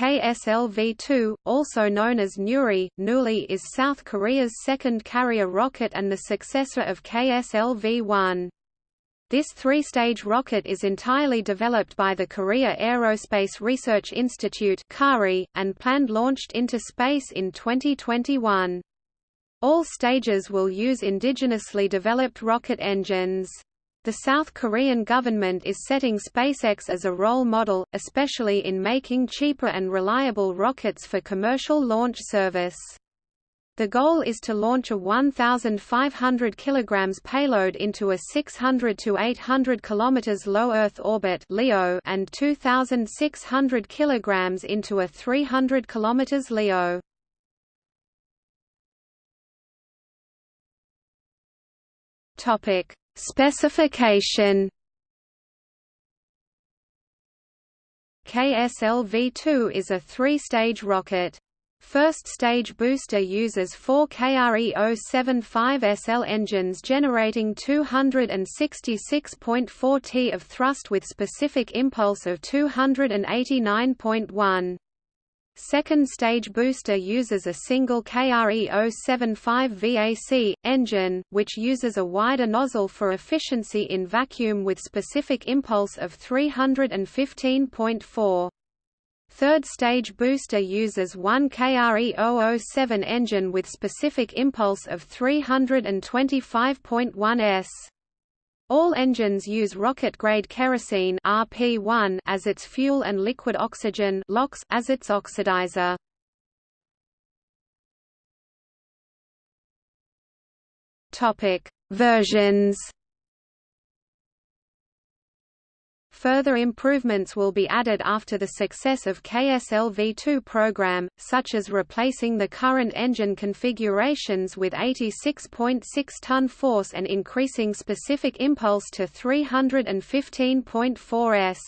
KSLV-2, also known as Nuri, Nuli is South Korea's second carrier rocket and the successor of KSLV-1. This three-stage rocket is entirely developed by the Korea Aerospace Research Institute and planned launched into space in 2021. All stages will use indigenously developed rocket engines. The South Korean government is setting SpaceX as a role model, especially in making cheaper and reliable rockets for commercial launch service. The goal is to launch a 1,500 kg payload into a 600 to 800 km low Earth orbit (LEO) and 2,600 kg into a 300 km LEO. Topic: Specification. KSLV-2 is a three-stage rocket. First stage booster uses four KRE-075SL engines generating 266.4 T of thrust with specific impulse of 289.1. Second stage booster uses a single KRE-075 VAC, engine, which uses a wider nozzle for efficiency in vacuum with specific impulse of 315.4. Third stage booster uses one KRE-007 engine with specific impulse of 325.1 s. All engines use rocket-grade kerosene RP1 as its fuel and liquid oxygen LOX as its oxidizer. Topic: Versions Further improvements will be added after the success of KSLV-2 program, such as replacing the current engine configurations with 86.6-ton force and increasing specific impulse to 315.4 s.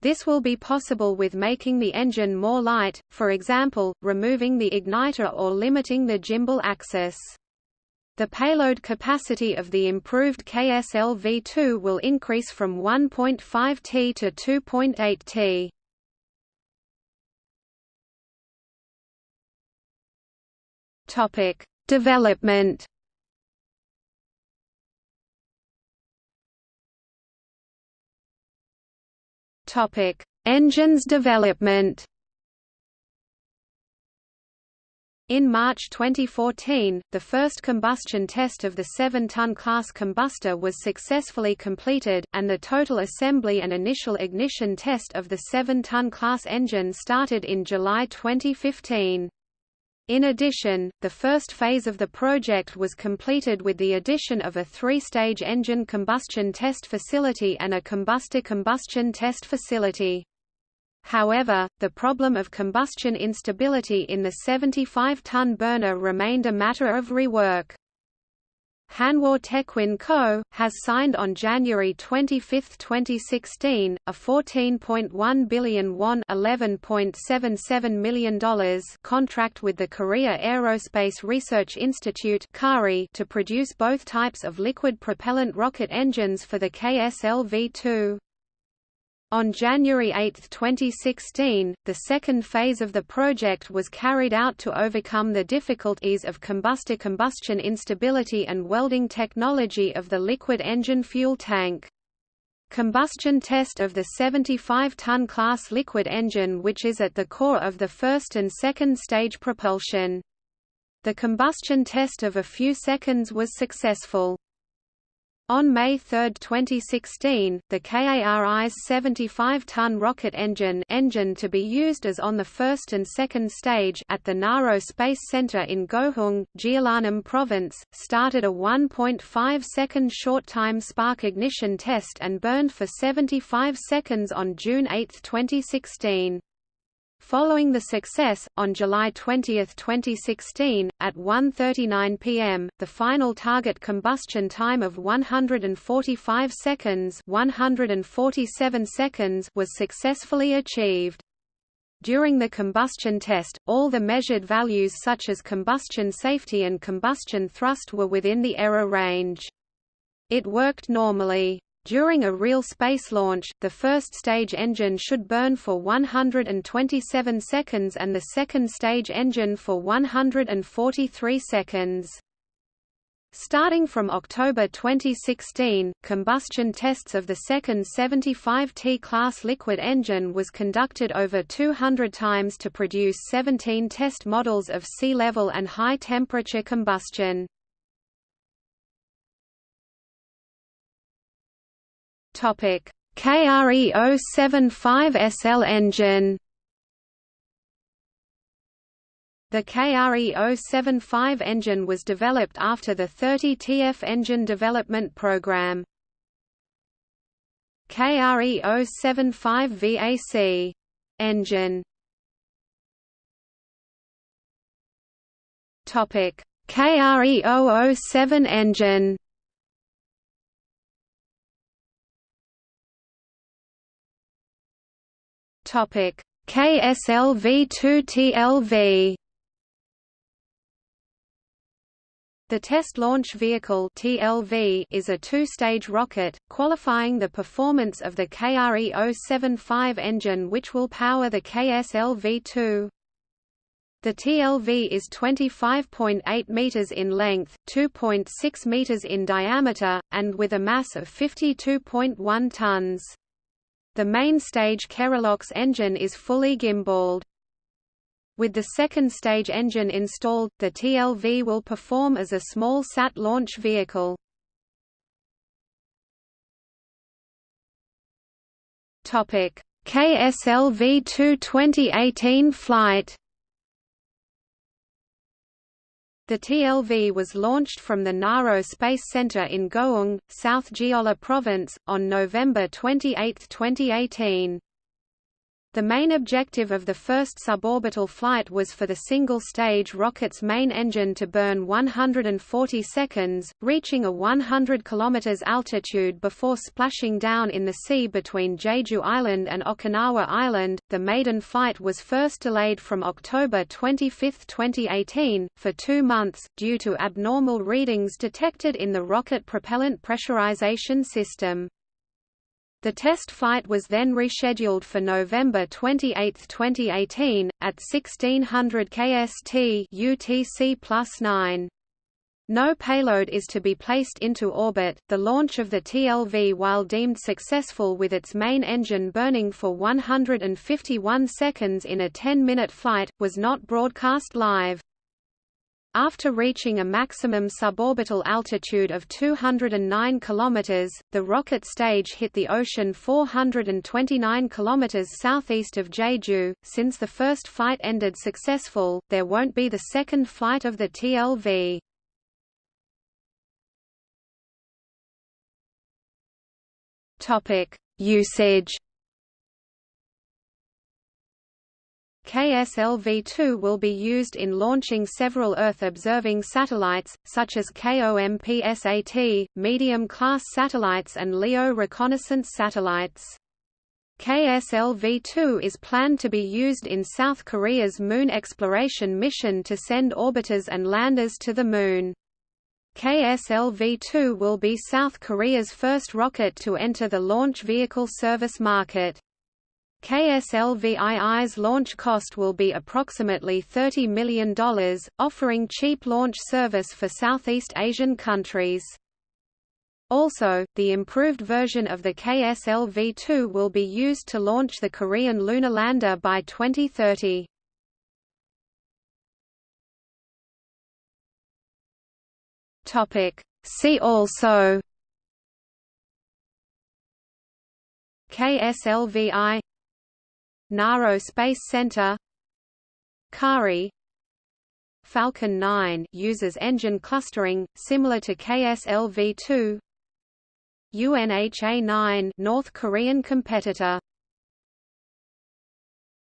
This will be possible with making the engine more light, for example, removing the igniter or limiting the gimbal axis. The payload capacity of the improved KSLV-2 will increase from 1.5 T to 2.8 T. Topic: Development. Topic: Engines development. In March 2014, the first combustion test of the 7-ton class combustor was successfully completed, and the total assembly and initial ignition test of the 7-ton class engine started in July 2015. In addition, the first phase of the project was completed with the addition of a three-stage engine combustion test facility and a combustor combustion test facility. However, the problem of combustion instability in the 75-ton burner remained a matter of rework. Hanwha Techwin Co. has signed on January 25, 2016, a 14.1 billion won $11.77 million contract with the Korea Aerospace Research Institute to produce both types of liquid propellant rocket engines for the KSLV-2. On January 8, 2016, the second phase of the project was carried out to overcome the difficulties of combustor combustion instability and welding technology of the liquid engine fuel tank. Combustion test of the 75-ton class liquid engine which is at the core of the first and second stage propulsion. The combustion test of a few seconds was successful. On May 3, 2016, the KARI's 75-ton rocket engine engine to be used as on the first and second stage at the Naro Space Center in Goheung, Jeollanam Province, started a 1.5-second short-time spark ignition test and burned for 75 seconds on June 8, 2016. Following the success, on July 20, 2016, at 1.39 pm, the final target combustion time of 145 seconds, 147 seconds was successfully achieved. During the combustion test, all the measured values such as combustion safety and combustion thrust were within the error range. It worked normally. During a real space launch, the first stage engine should burn for 127 seconds and the second stage engine for 143 seconds. Starting from October 2016, combustion tests of the second 75T class liquid engine was conducted over 200 times to produce 17 test models of sea level and high temperature combustion. Topic: KRE 075 SL engine. The KRE 075 engine was developed after the 30 TF engine development program. KRE 075 VAC engine. Topic: KRE 007 engine. Topic: KSLV-2TLV. The Test Launch Vehicle (TLV) is a two-stage rocket, qualifying the performance of the KRE-075 engine which will power the KSLV-2. The TLV is 25.8 meters in length, 2.6 meters in diameter, and with a mass of 52.1 tons. The main stage Kerolox engine is fully gimbaled. With the second stage engine installed, the TLV will perform as a small SAT launch vehicle. Topic: KSLV-2 2018 flight The TLV was launched from the Naro Space Center in Goheung, South Jeolla Province, on November 28, 2018. The main objective of the first suborbital flight was for the single-stage rocket's main engine to burn 140 seconds, reaching a 100 km altitude before splashing down in the sea between Jeju Island and Okinawa Island. The maiden flight was first delayed from October 25, 2018, for two months, due to abnormal readings detected in the rocket propellant pressurization system. The test flight was then rescheduled for November 28, 2018, at 1600 kst UTC plus 9. No payload is to be placed into orbit. The launch of the TLV, while deemed successful with its main engine burning for 151 seconds in a 10 minute flight, was not broadcast live. After reaching a maximum suborbital altitude of 209 km, the rocket stage hit the ocean 429 km southeast of Jeju. Since the first flight ended successful, there won't be the second flight of the TLV. Topic: Usage KSLV-2 will be used in launching several Earth-observing satellites, such as KOMPSAT, medium-class satellites and LEO reconnaissance satellites. KSLV-2 is planned to be used in South Korea's moon exploration mission to send orbiters and landers to the Moon. KSLV-2 will be South Korea's first rocket to enter the launch vehicle service market. KSLVII's launch cost will be approximately $30 million, offering cheap launch service for Southeast Asian countries. Also, the improved version of the KSLV-2 will be used to launch the Korean lunar lander by 2030. See also KSLVI Naro Space Center. Kari. Falcon 9 uses engine clustering, similar to KSLV-2 UNHA-9 North Korean competitor